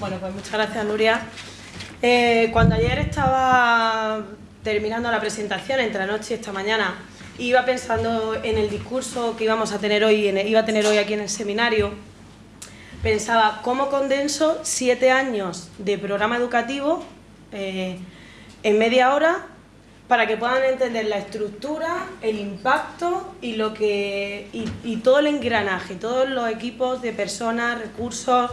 Bueno, pues muchas gracias, Nuria. Eh, cuando ayer estaba terminando la presentación, entre anoche y esta mañana, iba pensando en el discurso que íbamos a tener hoy, iba a tener hoy aquí en el seminario, pensaba cómo condenso siete años de programa educativo eh, en media hora para que puedan entender la estructura, el impacto y, lo que, y, todo el engranaje, todos los equipos de personas, recursos,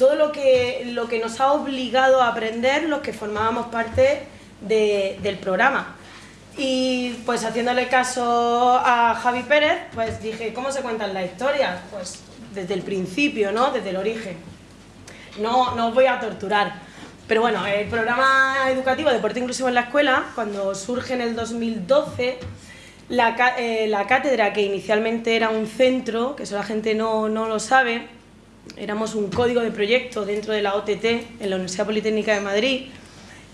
todo lo que, lo que nos ha obligado a aprender los que formábamos parte del programa. Y pues haciéndole caso a Javi Pérez, pues dije, ¿cómo se cuentan las historias? Pues desde el principio, ¿no? Desde el origen. No, no os voy a torturar. Pero bueno, el programa educativo Deporte Inclusivo en la Escuela, cuando surge en el 2012, la, eh, la cátedra, que inicialmente era un centro, que eso la gente no, no lo sabe, éramos un código de proyecto dentro de la OTT, en la Universidad Politécnica de Madrid,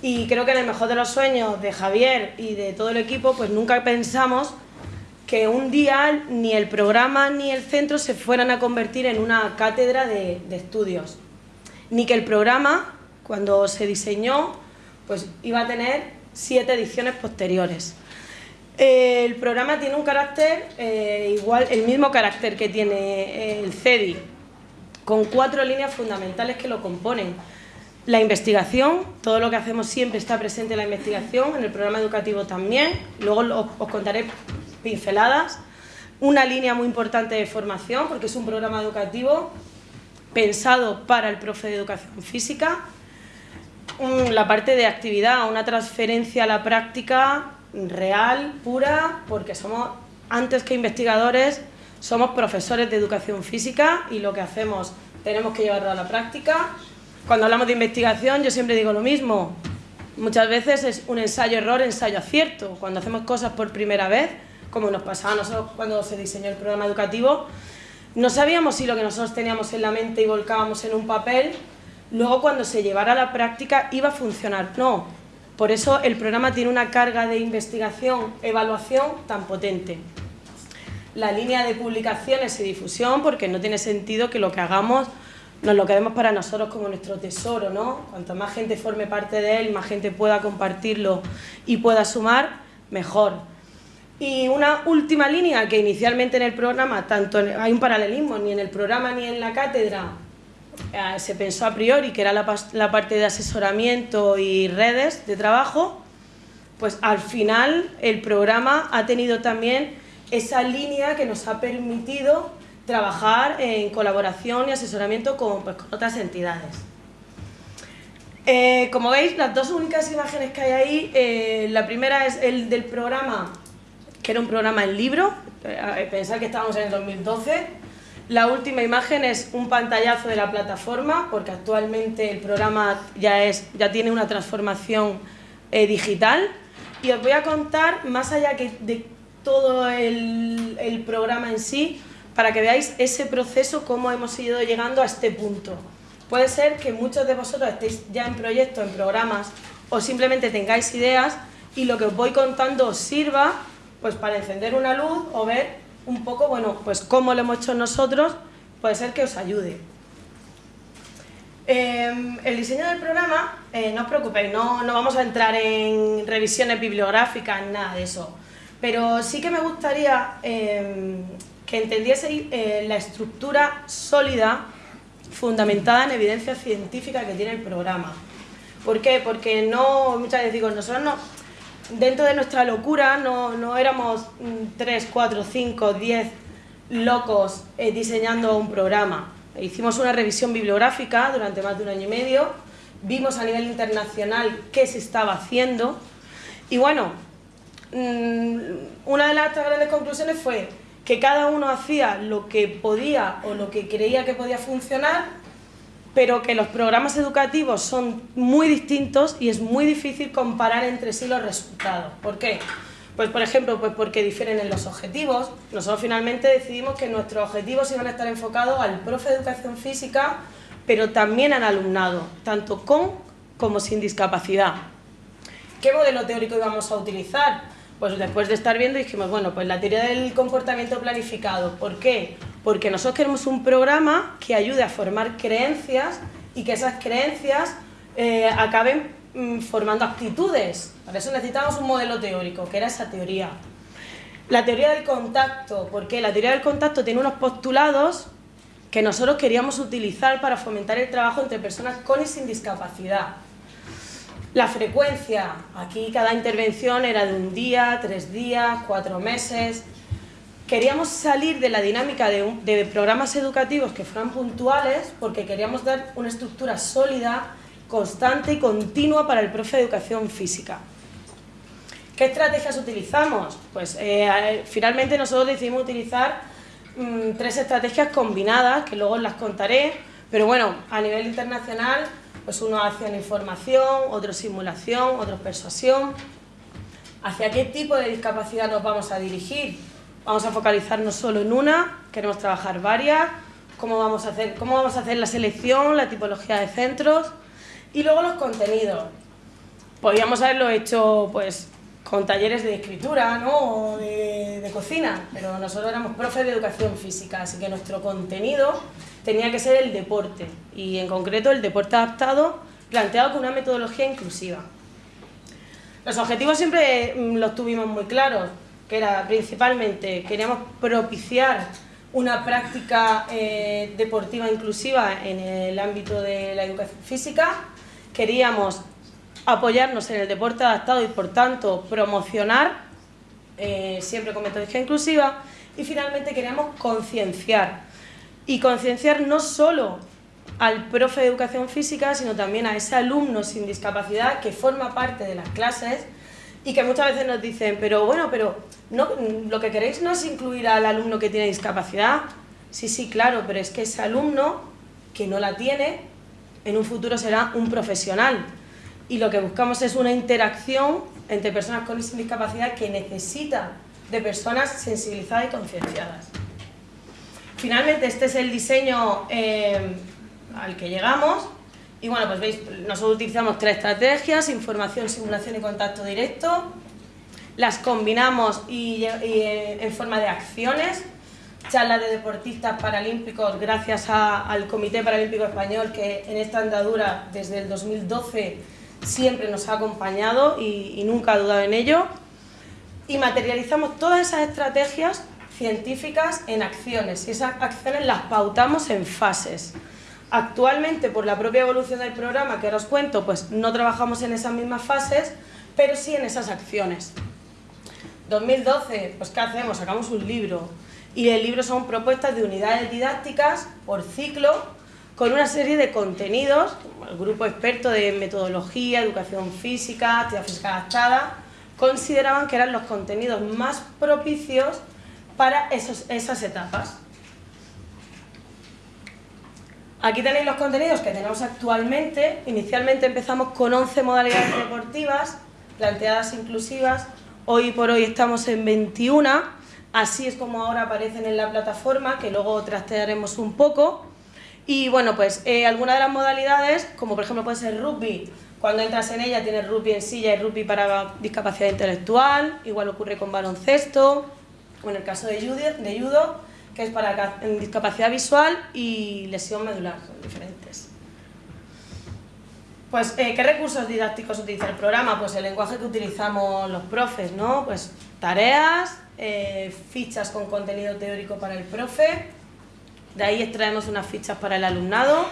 y creo que en el mejor de los sueños de Javier y de todo el equipo, pues nunca pensamos que un día ni el programa ni el centro se fueran a convertir en una cátedra de, estudios, ni que el programa cuando se diseñó, pues iba a tener siete ediciones posteriores. El programa tiene un carácter eh, igual, el mismo carácter que tiene el CEDI, con cuatro líneas fundamentales que lo componen. La investigación, todo lo que hacemos siempre está presente en la investigación, en el programa educativo también, luego os contaré pinceladas. Una línea muy importante de formación, porque es un programa educativo pensado para el profe de educación física, la parte de actividad, una transferencia a la práctica real, pura, porque somos, antes que investigadores, somos profesores de educación física y lo que hacemos tenemos que llevarlo a la práctica. Cuando hablamos de investigación yo siempre digo lo mismo, muchas veces es un ensayo-error, ensayo-acierto. Cuando hacemos cosas por primera vez, como nos pasaba a nosotros cuando se diseñó el programa educativo, no sabíamos si lo que nosotros teníamos en la mente y volcábamos en un papel luego cuando se llevara a la práctica iba a funcionar. No, por eso el programa tiene una carga de investigación, evaluación tan potente. La línea de publicaciones y difusión, porque no tiene sentido que lo que hagamos nos lo quedemos para nosotros como nuestro tesoro, ¿no? Cuanto más gente forme parte de él, más gente pueda compartirlo y pueda sumar, mejor. Y una última línea que inicialmente en el programa, tanto hay un paralelismo, ni en el programa ni en la cátedra, eh, se pensó a priori que era la, parte de asesoramiento y redes de trabajo, pues al final el programa ha tenido también esa línea que nos ha permitido trabajar en colaboración y asesoramiento con, pues, otras entidades. Eh, como veis, las dos únicas imágenes que hay ahí, eh, la primera es el del programa, que era un programa en libro, pensar que estábamos en el 2012, la última imagen es un pantallazo de la plataforma, porque actualmente el programa ya, es, ya tiene una transformación eh, digital. Y os voy a contar, más allá que de todo el, programa en sí, para que veáis ese proceso, cómo hemos ido llegando a este punto. Puede ser que muchos de vosotros estéis ya en proyectos, en programas, o simplemente tengáis ideas y lo que os voy contando os sirva pues, para encender una luz o ver un poco, bueno, pues cómo lo hemos hecho nosotros, puede ser que os ayude. Em, el diseño del programa, eh, no os preocupéis, no, no, vamos a entrar en revisiones bibliográficas, nada de eso. Pero sí que me gustaría em, que entendieseis eh, la estructura sólida, fundamentada en evidencia científica que tiene el programa. ¿Por qué? Porque no, muchas veces digo, nosotros no, dentro de nuestra locura no, éramos 3, 4, 5, 10 locos eh, diseñando un programa. Hicimos una revisión bibliográfica durante más de un año y medio, vimos a nivel internacional qué se estaba haciendo y bueno, una de las grandes conclusiones fue que cada uno hacía lo que podía o lo que creía que podía funcionar pero que los programas educativos son muy distintos y es muy difícil comparar entre sí los resultados. ¿Por qué? Pues por ejemplo, pues porque difieren en los objetivos. Nosotros finalmente decidimos que nuestros objetivos iban a estar enfocados al profe de educación física, pero también al alumnado, tanto con como sin discapacidad. ¿Qué modelo teórico íbamos a utilizar? Pues después de estar viendo dijimos, bueno, pues la teoría del comportamiento planificado. ¿Por qué? Porque nosotros queremos un programa que ayude a formar creencias y que esas creencias eh, acaben mm, formando actitudes. Para eso necesitamos un modelo teórico, que era esa teoría. La teoría del contacto, porque la teoría del contacto tiene unos postulados que nosotros queríamos utilizar para fomentar el trabajo entre personas con y sin discapacidad. La frecuencia, aquí cada intervención era de un día, tres días, cuatro meses. Queríamos salir de la dinámica de, programas educativos que fueran puntuales porque queríamos dar una estructura sólida, constante y continua para el profe de educación física. ¿Qué estrategias utilizamos? Pues eh, finalmente nosotros decidimos utilizar mm, tres estrategias combinadas, que luego las contaré, pero bueno, a nivel internacional pues uno acción información, otro simulación, otro persuasión. ¿Hacia qué tipo de discapacidad nos vamos a dirigir? Vamos a focalizarnos solo en una, queremos trabajar varias, cómo vamos a hacer, cómo vamos a hacer la selección, la tipología de centros y luego los contenidos. Podríamos haberlo hecho pues con talleres de escritura ¿no? o de, de cocina, pero nosotros éramos profes de educación física, así que nuestro contenido tenía que ser el deporte y en concreto el deporte adaptado planteado con una metodología inclusiva. Los objetivos siempre mm, los tuvimos muy claros, que era principalmente queríamos propiciar una práctica eh, deportiva inclusiva en el ámbito de la educación física, queríamos apoyarnos en el deporte adaptado y por tanto promocionar eh, siempre con metodología inclusiva y finalmente queríamos concienciar y concienciar no solo al profe de educación física, sino también a ese alumno sin discapacidad que forma parte de las clases y que muchas veces nos dicen, pero bueno, pero no, lo que queréis no es incluir al alumno que tiene discapacidad. Sí, sí, claro, pero es que ese alumno que no la tiene, en un futuro será un profesional. Y lo que buscamos es una interacción entre personas con discapacidad que necesita de personas sensibilizadas y concienciadas. Finalmente este es el diseño eh, al que llegamos y bueno, pues veis, nosotros utilizamos tres estrategias, información, simulación y contacto directo. Las combinamos y, eh, en forma de acciones, charlas de deportistas paralímpicos gracias al Comité Paralímpico Español que en esta andadura desde el 2012 siempre nos ha acompañado y, y nunca ha dudado en ello. Y materializamos todas esas estrategias científicas en acciones y esas acciones las pautamos en fases. Actualmente, por la propia evolución del programa que ahora os cuento, pues no trabajamos en esas mismas fases, pero sí en esas acciones. 2012, pues ¿qué hacemos? Sacamos un libro y el libro son propuestas de unidades didácticas por ciclo con una serie de contenidos, el grupo experto de metodología, educación física, actividad física adaptada, consideraban que eran los contenidos más propicios para esas etapas. Aquí tenéis los contenidos que tenemos actualmente. Inicialmente empezamos con 11 modalidades deportivas, planteadas inclusivas. Hoy por hoy estamos en 21. Así es como ahora aparecen en la plataforma, que luego trastearemos un poco. Y bueno, pues eh, algunas de las modalidades, como por ejemplo puede ser rugby, cuando entras en ella tienes rugby en silla y rugby para discapacidad intelectual, igual ocurre con baloncesto, o en el caso de judo, de judo que es para discapacidad visual y lesión medular, son diferentes. Pues, eh, ¿qué recursos didácticos utiliza el programa? Pues el lenguaje que utilizamos los profes, ¿no? Pues tareas, eh, fichas con contenido teórico para el profe, de ahí extraemos unas fichas para el alumnado,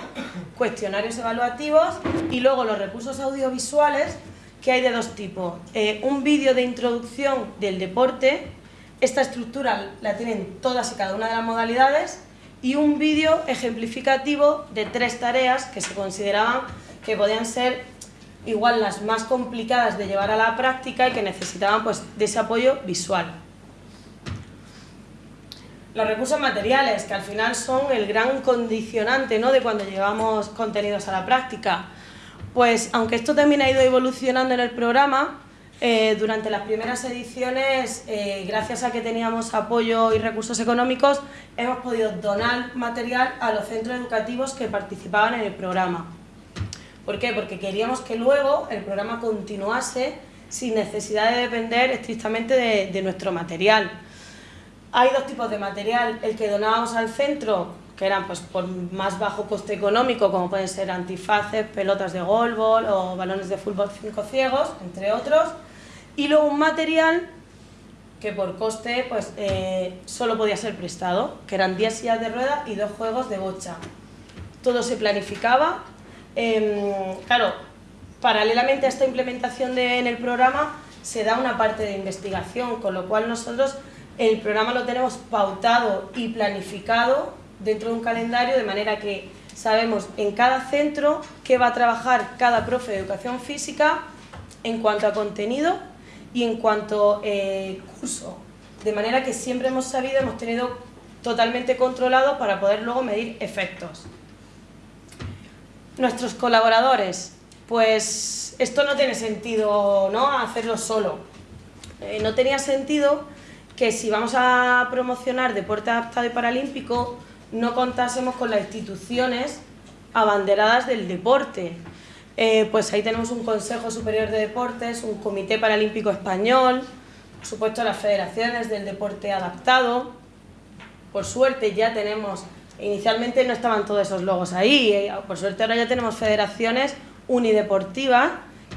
cuestionarios evaluativos y luego los recursos audiovisuales que hay de dos tipos. Eh, un vídeo de introducción del deporte, esta estructura la tienen todas y cada una de las modalidades y un vídeo ejemplificativo de tres tareas que se consideraban que podían ser igual las más complicadas de llevar a la práctica y que necesitaban pues, de ese apoyo visual. Los recursos materiales, que al final son el gran condicionante ¿no? de cuando llevamos contenidos a la práctica. Pues aunque esto también ha ido evolucionando en el programa, eh, durante las primeras ediciones, eh, gracias a que teníamos apoyo y recursos económicos, hemos podido donar material a los centros educativos que participaban en el programa. ¿Por qué? Porque queríamos que luego el programa continuase sin necesidad de depender estrictamente de, de nuestro material. Hay dos tipos de material, el que donábamos al centro que eran pues por más bajo coste económico, como pueden ser antifaces, pelotas de golbol o balones de fútbol cinco ciegos, entre otros, y luego un material que por coste pues eh, solo podía ser prestado, que eran 10 sillas de rueda y dos juegos de bocha. Todo se planificaba. Em, claro, paralelamente a esta implementación en el programa se da una parte de investigación, con lo cual nosotros el programa lo tenemos pautado y planificado dentro de un calendario de manera que sabemos en cada centro qué va a trabajar cada profe de educación física en cuanto a contenido y en cuanto a eh, curso. De manera que siempre hemos sabido, hemos tenido totalmente controlado para poder luego medir efectos. Nuestros colaboradores, pues esto no tiene sentido ¿no? hacerlo solo. Eh, no tenía sentido que si vamos a promocionar deporte adaptado y paralímpico, no contásemos con las instituciones abanderadas del deporte. Eh, pues ahí tenemos un Consejo Superior de Deportes, un Comité Paralímpico Español, por supuesto las federaciones del deporte adaptado. Por suerte ya tenemos, inicialmente no estaban todos esos logos ahí, eh, por suerte ahora ya tenemos federaciones unideportivas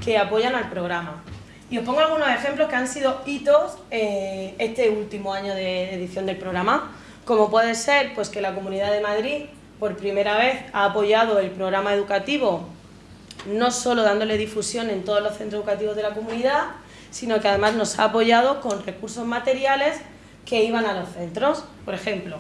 que apoyan al programa. Y os pongo algunos ejemplos que han sido hitos eh, este último año de edición del programa, como puede ser pues, que la Comunidad de Madrid por primera vez ha apoyado el programa educativo no solo dándole difusión en todos los centros educativos de la comunidad, sino que además nos ha apoyado con recursos materiales que iban a los centros, por ejemplo.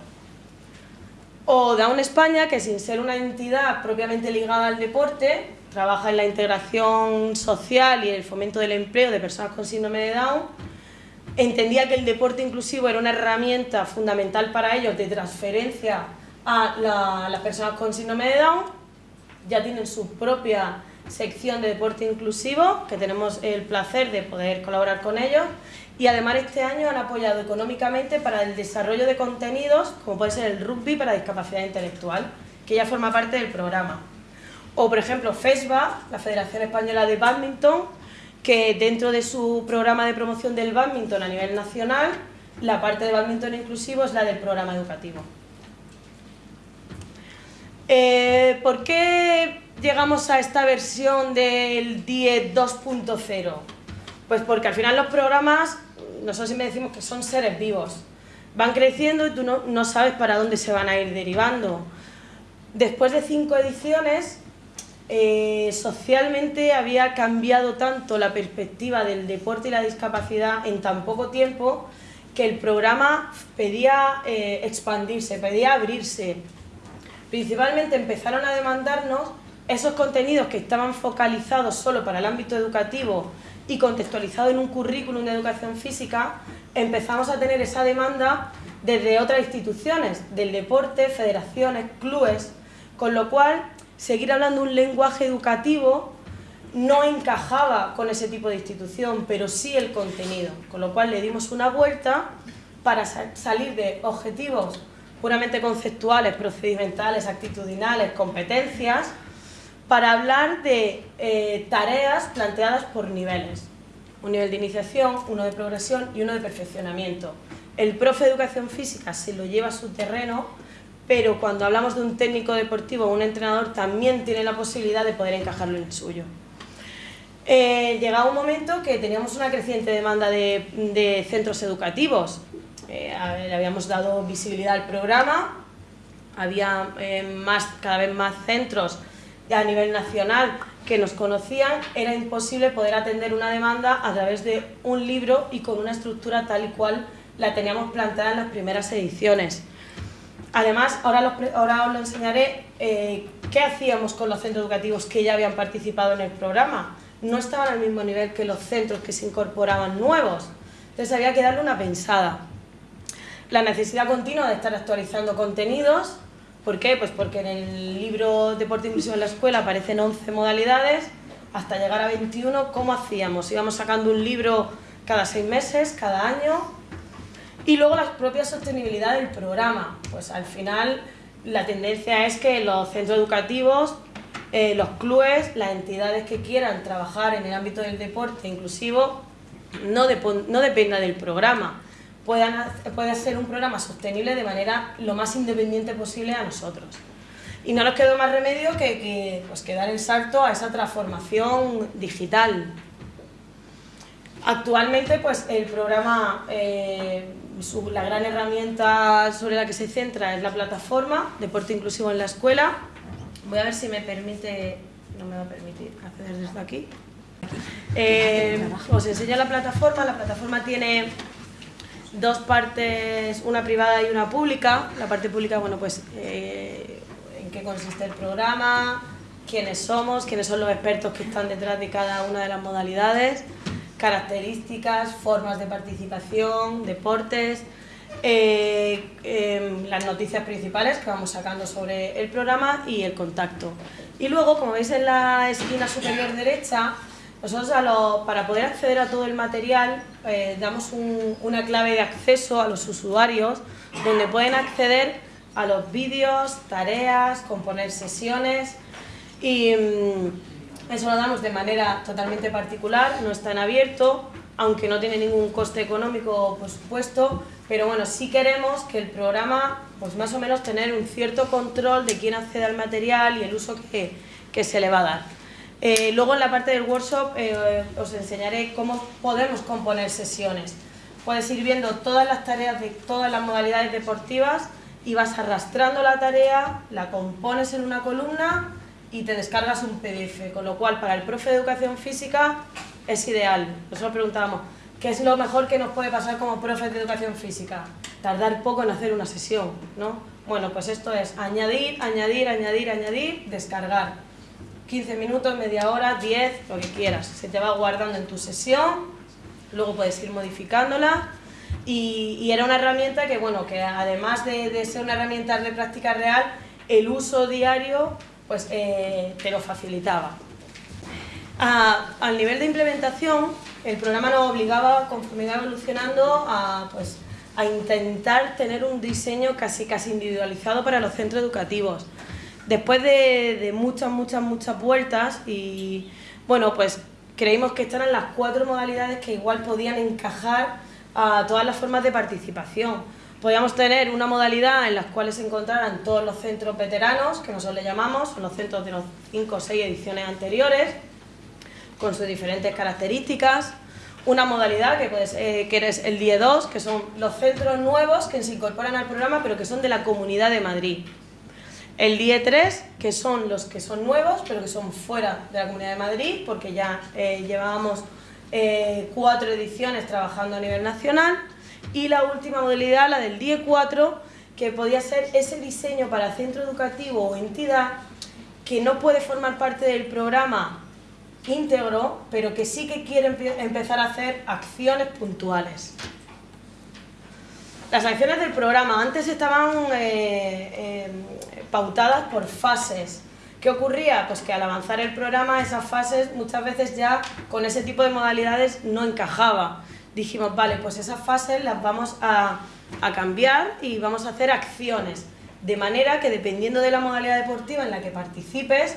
O Down España, que sin ser una entidad propiamente ligada al deporte, trabaja en la integración social y el fomento del empleo de personas con síndrome de Down, entendía que el deporte inclusivo era una herramienta fundamental para ellos de transferencia a las personas con síndrome de Down, ya tienen su propia sección de deporte inclusivo, que tenemos el placer de poder colaborar con ellos, y además este año han apoyado económicamente para el desarrollo de contenidos, como puede ser el rugby para discapacidad intelectual, que ya forma parte del programa. O por ejemplo FESBA, la Federación Española de Badminton, que dentro de su programa de promoción del badminton a nivel nacional, la parte de badminton inclusivo es la del programa educativo. Eh, ¿Por qué llegamos a esta versión del 10 2.0? Pues porque al final los programas, nosotros siempre decimos que son seres vivos. Van creciendo y tú no, sabes para dónde se van a ir derivando. Después de cinco ediciones, eh, socialmente había cambiado tanto la perspectiva del deporte y la discapacidad en tan poco tiempo que el programa pedía eh, expandirse, pedía abrirse. Principalmente empezaron a demandarnos esos contenidos que estaban focalizados solo para el ámbito educativo y contextualizados en un currículum de educación física, empezamos a tener esa demanda desde otras instituciones, del deporte, federaciones, clubes, con lo cual seguir hablando un lenguaje educativo no encajaba con ese tipo de institución, pero sí el contenido, con lo cual le dimos una vuelta para salir de objetivos puramente conceptuales, procedimentales, actitudinales, competencias, para hablar de eh, tareas planteadas por niveles. Un nivel de iniciación, uno de progresión y uno de perfeccionamiento. El profe de educación física se lo lleva a su terreno, pero cuando hablamos de un técnico deportivo o un entrenador también tiene la posibilidad de poder encajarlo en suyo. Eh, llegaba un momento que teníamos una creciente demanda de, centros educativos. Eh, le habíamos dado visibilidad al programa, había más, cada vez más centros a nivel nacional que nos conocían, era imposible poder atender una demanda a través de un libro y con una estructura tal y cual la teníamos planteada en las primeras ediciones. Además, ahora, ahora os lo enseñaré, eh, qué hacíamos con los centros educativos que ya habían participado en el programa. No estaban al mismo nivel que los centros que se incorporaban nuevos, entonces había que darle una pensada. La necesidad continua de estar actualizando contenidos, ¿Por qué? Pues porque en el libro Deporte Inclusivo en la Escuela aparecen 11 modalidades, hasta llegar a 21, ¿cómo hacíamos? Íbamos sacando un libro cada seis meses, cada año, y luego la propia sostenibilidad del programa. Pues al final la tendencia es que los centros educativos, eh, los clubes, las entidades que quieran trabajar en el ámbito del deporte inclusivo, no, no dependa del programa, puedan, pueda ser un programa sostenible de manera lo más independiente posible a nosotros. Y no nos quedó más remedio que, que, pues, que dar el salto a esa transformación digital. Actualmente pues, el programa, eh, su, la gran herramienta sobre la que se centra es la plataforma Deporte Inclusivo en la Escuela. Voy a ver si me permite, no me va a permitir acceder desde aquí. Eh, os enseño la plataforma, la plataforma tiene dos partes, una privada y una pública. La parte pública, bueno, pues eh, en qué consiste el programa, quiénes somos, quiénes son los expertos que están detrás de cada una de las modalidades, características, formas de participación, deportes, eh, em, las noticias principales que vamos sacando sobre el programa y el contacto. Y luego, como veis en la esquina superior derecha, nosotros para poder acceder a todo el material eh, damos una clave de acceso a los usuarios donde pueden acceder a los vídeos, tareas, componer sesiones y mm, eso lo damos de manera totalmente particular, no está en abierto, aunque no tiene ningún coste económico por supuesto, pero bueno, sí queremos que el programa, pues más o menos tener un cierto control de quién accede al material y el uso que se le va a dar. Eh, luego en la parte del workshop eh, os enseñaré cómo podemos componer sesiones. Puedes ir viendo todas las tareas de todas las modalidades deportivas y vas arrastrando la tarea, la compones en una columna y te descargas un PDF, con lo cual para el profe de educación física es ideal. Nosotros preguntábamos, ¿qué es lo mejor que nos puede pasar como profe de educación física? Tardar poco en hacer una sesión, ¿no? Bueno, pues esto es añadir, añadir, añadir, añadir, descargar 15 minutos, media hora, 10, lo que quieras. Se te va guardando en tu sesión, luego puedes ir modificándola y, era una herramienta que, bueno, que además de, ser una herramienta de práctica real, el uso diario pues, eh, te lo facilitaba. al nivel de implementación, el programa nos obligaba, conforme iba evolucionando, a, pues, a intentar tener un diseño casi, casi individualizado para los centros educativos Después de, muchas, muchas, muchas vueltas y bueno, pues creímos que estas eran las cuatro modalidades que igual podían encajar a todas las formas de participación. Podíamos tener una modalidad en la cual se encontraran todos los centros veteranos, que nosotros le llamamos, son los centros de los cinco o seis ediciones anteriores, con sus diferentes características. Una modalidad que, puede que es el DIE 2, que son los centros nuevos que se incorporan al programa, pero que son de la Comunidad de Madrid. El DIE 3, que son los que son nuevos, pero que son fuera de la Comunidad de Madrid, porque ya eh, llevábamos eh, cuatro ediciones trabajando a nivel nacional. Y la última modalidad, la del DIE 4, que podía ser ese diseño para centro educativo o entidad que no puede formar parte del programa íntegro, pero que sí que quiere empezar a hacer acciones puntuales. Las acciones del programa antes estaban eh, pautadas por fases. ¿Qué ocurría? Pues que al avanzar el programa esas fases muchas veces ya con ese tipo de modalidades no encajaba. Dijimos, vale, pues esas fases las vamos a, a cambiar y vamos a hacer acciones. De manera que dependiendo de la modalidad deportiva en la que participes,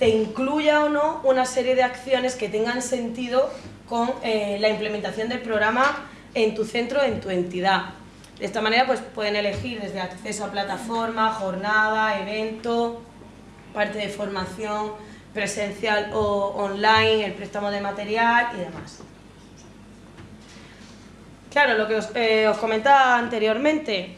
te incluya o no una serie de acciones que tengan sentido con eh, la implementación del programa en tu centro, en tu entidad. De esta manera pues pueden elegir desde acceso a plataforma, jornada, evento, parte de formación presencial o online, el préstamo de material y demás. Claro, lo que os, eh, comentaba anteriormente,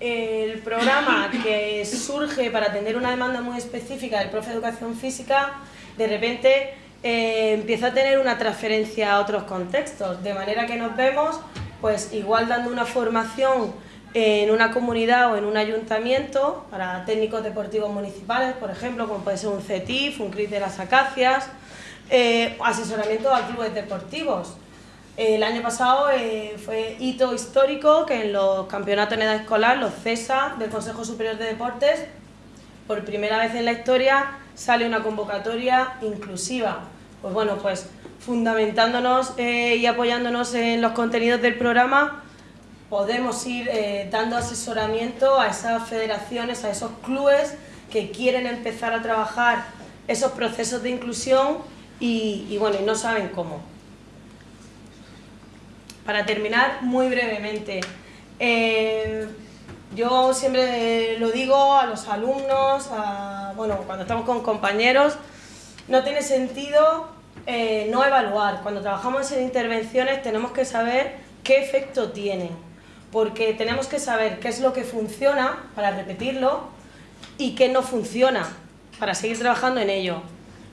el programa que surge para atender una demanda muy específica del profe de educación física, de repente eh, empieza a tener una transferencia a otros contextos, de manera que nos vemos pues igual dando una formación en una comunidad o en un ayuntamiento para técnicos deportivos municipales, por ejemplo, como puede ser un CETIF, un CRIT de las Acacias, eh, asesoramiento a clubes deportivos. El año pasado eh, fue hito histórico que en los campeonatos en edad escolar, los CESA del Consejo Superior de Deportes, por primera vez en la historia sale una convocatoria inclusiva. Pues bueno, pues fundamentándonos eh, y apoyándonos en los contenidos del programa, podemos ir eh, dando asesoramiento a esas federaciones, a esos clubes que quieren empezar a trabajar esos procesos de inclusión y, bueno, y no saben cómo. Para terminar, muy brevemente, eh, yo siempre lo digo a los alumnos, bueno, cuando estamos con compañeros, no tiene sentido eh, no evaluar. Cuando trabajamos en intervenciones tenemos que saber qué efecto tienen, porque tenemos que saber qué es lo que funciona para repetirlo y qué no funciona para seguir trabajando en ello.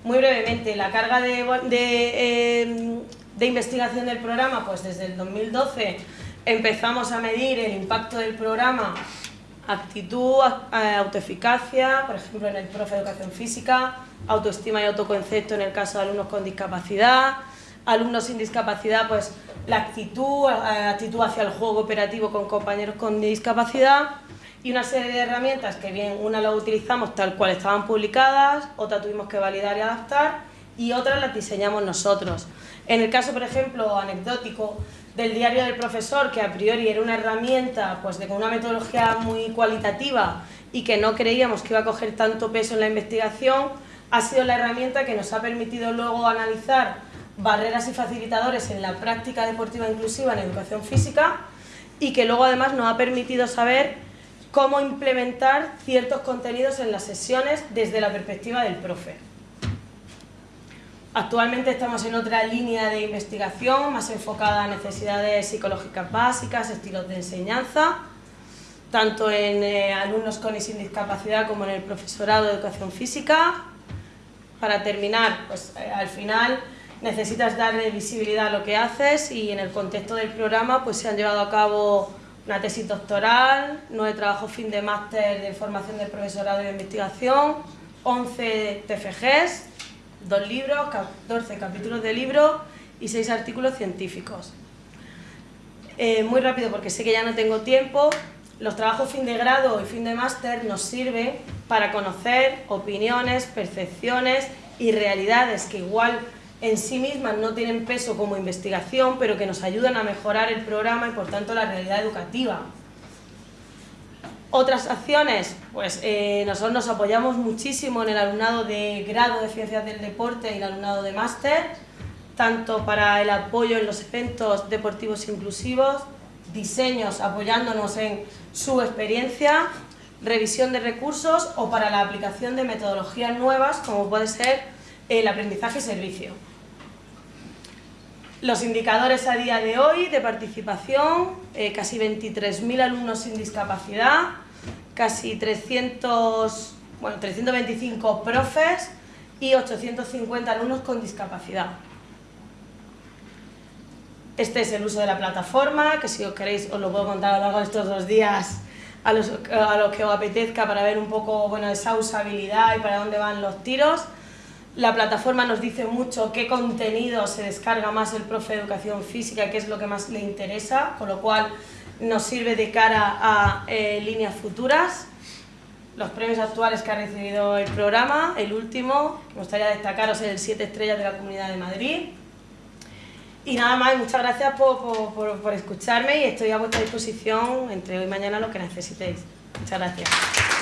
Muy brevemente, la carga de, eh, de investigación del programa, pues desde el 2012 empezamos a medir el impacto del programa actitud, autoeficacia, por ejemplo en el profe de educación física, autoestima y autoconcepto en el caso de alumnos con discapacidad, alumnos sin discapacidad, pues la actitud, actitud hacia el juego operativo con compañeros con discapacidad y una serie de herramientas que bien una la utilizamos tal cual estaban publicadas, otra tuvimos que validar y adaptar y otras las diseñamos nosotros. En el caso, por ejemplo, anecdótico, del diario del profesor, que a priori era una herramienta pues, de, una metodología muy cualitativa y que no creíamos que iba a coger tanto peso en la investigación, ha sido la herramienta que nos ha permitido luego analizar barreras y facilitadores en la práctica deportiva inclusiva en educación física y que luego además nos ha permitido saber cómo implementar ciertos contenidos en las sesiones desde la perspectiva del profe. Actualmente estamos en otra línea de investigación más enfocada a necesidades psicológicas básicas, estilos de enseñanza, tanto en eh, alumnos con y sin discapacidad como en el profesorado de educación física. Para terminar, pues eh, al final necesitas darle visibilidad a lo que haces y en el contexto del programa pues se han llevado a cabo una tesis doctoral, nueve trabajos fin de máster de formación del profesorado de investigación, 11 TFGs, dos libros, 14 capítulos de libro y seis artículos científicos. Eh, muy rápido porque sé que ya no tengo tiempo, los trabajos fin de grado y fin de máster nos sirven para conocer opiniones, percepciones y realidades que igual en sí mismas no tienen peso como investigación, pero que nos ayudan a mejorar el programa y por tanto la realidad educativa. Otras acciones, pues eh, nosotros nos apoyamos muchísimo en el alumnado de grado de Ciencias del Deporte y el alumnado de máster, tanto para el apoyo en los eventos deportivos inclusivos, diseños apoyándonos en su experiencia, revisión de recursos o para la aplicación de metodologías nuevas como puede ser el aprendizaje servicio. Los indicadores a día de hoy de participación, eh, casi 23.000 alumnos sin discapacidad, casi 300, bueno, 325 profes y 850 alumnos con discapacidad. Este es el uso de la plataforma, que si os queréis os lo puedo contar a lo largo de estos dos días a los, a los que os apetezca para ver un poco bueno, esa usabilidad y para dónde van los tiros. La plataforma nos dice mucho qué contenido se descarga más el profe de educación física, qué es lo que más le interesa, con lo cual nos sirve de cara a eh, líneas futuras. Los premios actuales que ha recibido el programa, el último, me gustaría destacaros el 7 estrellas de la Comunidad de Madrid. Y nada más, muchas gracias por, por, por escucharme y estoy a vuestra disposición entre hoy y mañana lo que necesitéis. Muchas gracias.